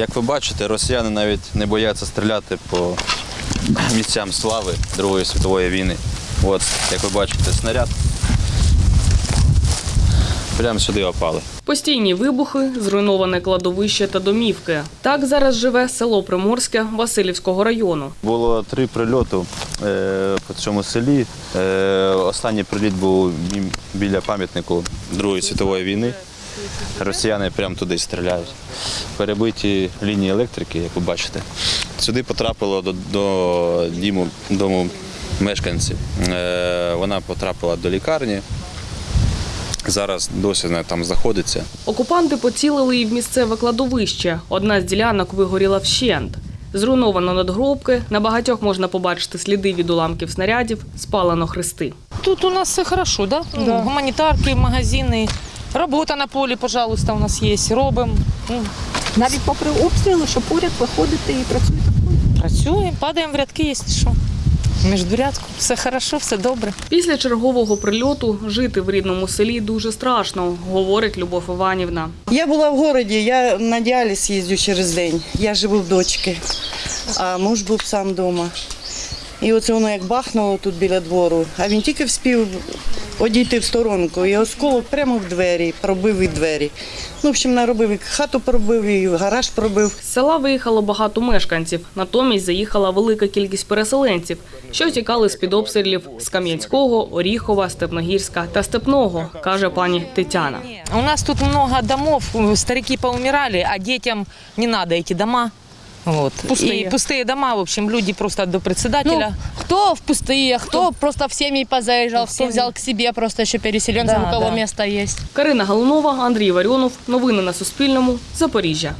Як ви бачите, росіяни навіть не бояться стріляти по місцям слави Другої світової війни. От, як ви бачите, снаряд. Прямо сюди опали. Постійні вибухи, зруйноване кладовище та домівки. Так зараз живе село Приморське Васильівського району. Було три прильоти е, по цьому селі. Е, останній приліт був біля пам'ятнику Другої світової війни. Росіяни прямо туди стріляють. Перебиті лінії електрики, як ви бачите. Сюди потрапило до, до діму, дому мешканців. Е, вона потрапила до лікарні. Зараз досі вона там знаходиться. Окупанти поцілили і в місцеве кладовище. Одна з ділянок вигоріла вщент. Зруйновано надгробки. На багатьох можна побачити сліди від уламків снарядів, спалено хрести. Тут у нас все хорошо, да? Ну, Гуманітарки, магазини. Робота на полі, пожалуйста, у нас є. Робимо. Ну, Навіть попри обстріли, що поряд виходите і працюєте. працюємо, падаємо в рядки, якщо що. Між рядку. Все хорошо, все добре. Після чергового прильоту жити в рідному селі дуже страшно, говорить Любов Іванівна. Я була в городі, я на діаліз їздю через день. Я живу в дочки, а муж був сам вдома. І оце воно як бахнуло тут біля двору, а він тільки вспів одійти в сторонку, і осколок прямо в двері, пробив і двері. Ну, в общем, наробив і хату пробив, і гараж пробив. З села виїхало багато мешканців. Натомість заїхала велика кількість переселенців, що тікали з-під обстрілів з Кам'янського, Оріхова, Степногірська та Степного, каже пані Тетяна. У нас тут много домов, старики поумирали, а детям не надо эти дома. Вот. Пустые. И пустые дома, в общем, люди просто до Ну, председателя. кто в пустые, кто просто в семьи позаезжал, кто семьи. взял к себе просто еще переселенцев, Да, у кого да. место есть. Карина Галунова, Андрій Варіонов. Новини на Суспільному. Запоріжжя.